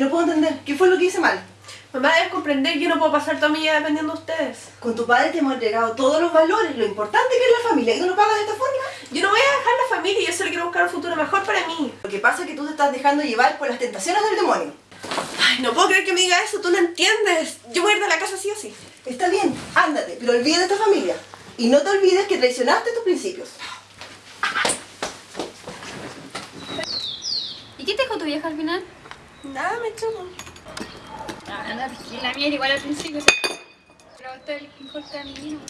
no puedo entender. ¿Qué fue lo que hice mal? Mamá, debes comprender que yo no puedo pasar toda mi vida dependiendo de ustedes. Con tu padre te hemos entregado todos los valores, lo importante que es la familia. ¿Y tú no pagas de esta forma? Yo no voy a dejar la familia, yo solo quiero buscar un futuro mejor para mí. Lo que pasa es que tú te estás dejando llevar por las tentaciones del demonio. Ay, no puedo creer que me diga eso, tú no entiendes. Yo voy a ir de la casa sí o sí. Está bien, ándate, pero olvida de esta familia. Y no te olvides que traicionaste tus principios. ¿Y qué te dijo tu vieja al final? Nada, me chupo. Ah, que la mía era igual al principio. Pero esto es el de mi vida.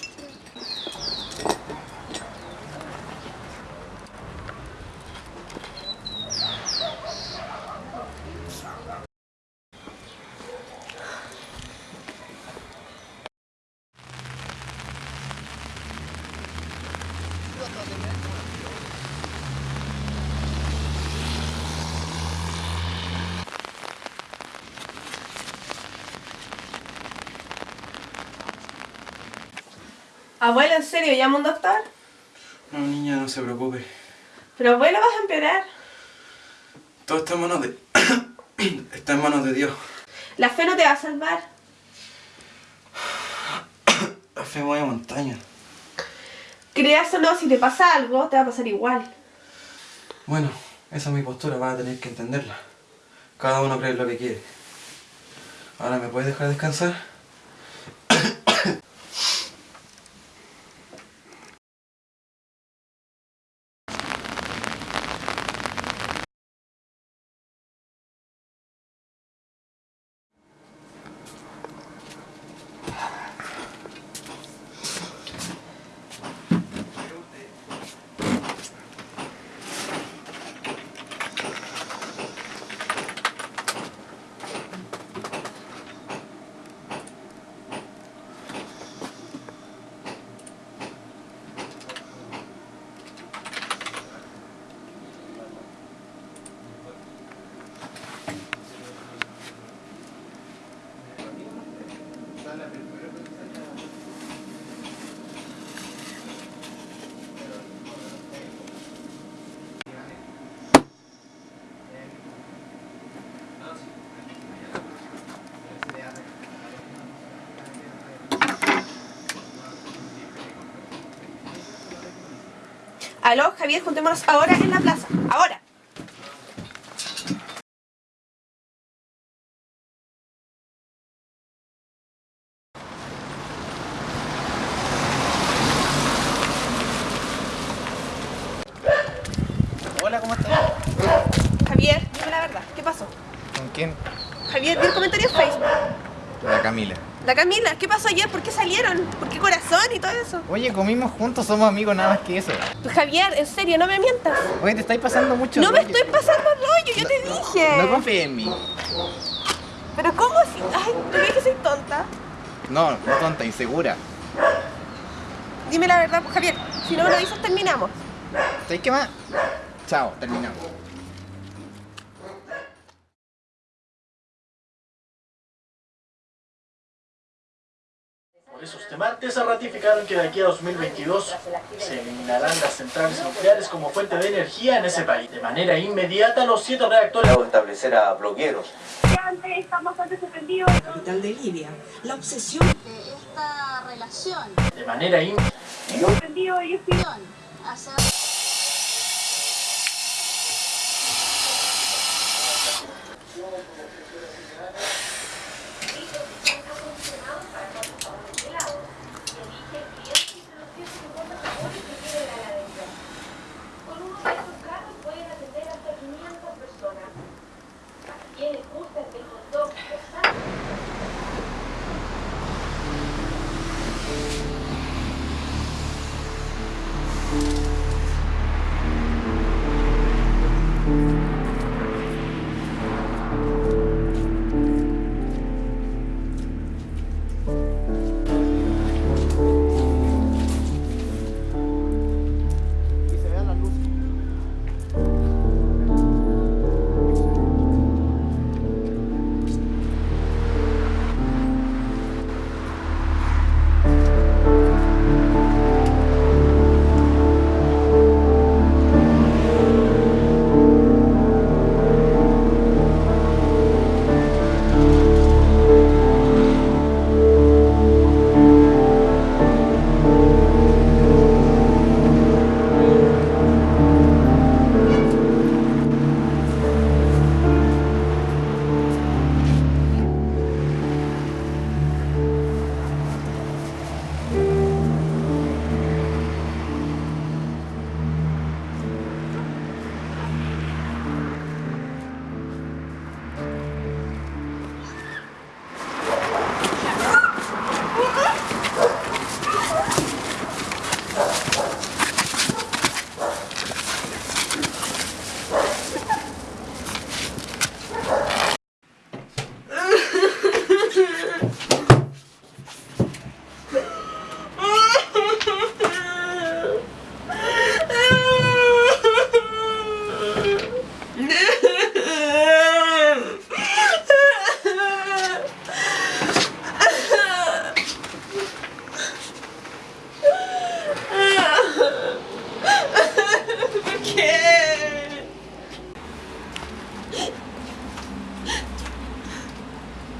Abuelo, ¿en serio? ¿Llama un doctor? No, niña, no se preocupe. Pero abuelo, vas a empeorar. Todo está en manos de... está en manos de Dios. La fe no te va a salvar. La fe mueve montaña. Creas o no, si te pasa algo, te va a pasar igual. Bueno, esa es mi postura, vas a tener que entenderla. Cada uno cree lo que quiere. Ahora, ¿me puedes dejar descansar? Aló, Javier, juntémonos ahora en la plaza. Ahora. Hola, ¿cómo estás? Javier, dime la verdad. ¿Qué pasó? ¿Con quién? Javier, vi el comentario en Facebook. La Camila. La Camila, ¿qué pasó ayer? ¿Por qué salieron? ¿Por qué corazón y todo eso? Oye, comimos juntos, somos amigos, nada más que eso. Pues, Javier, en serio, no me mientas. Oye, te estáis pasando mucho No me estoy pasando rollo, yo te dije. No confíes en mí. Pero ¿cómo si? Ay, ¿tú crees que soy tonta? No, no tonta, insegura. Dime la verdad, pues Javier. Si no me lo dices, terminamos. ¿Sabes qué más? Chao, terminamos. Por eso, este martes se ratificaron que de aquí a 2022 se eliminarán las centrales nucleares como fuente de energía en ese país. De manera inmediata, los siete reactores... establecer a bloqueeros. capital de Libia. La obsesión Esta relación De manera inmediata...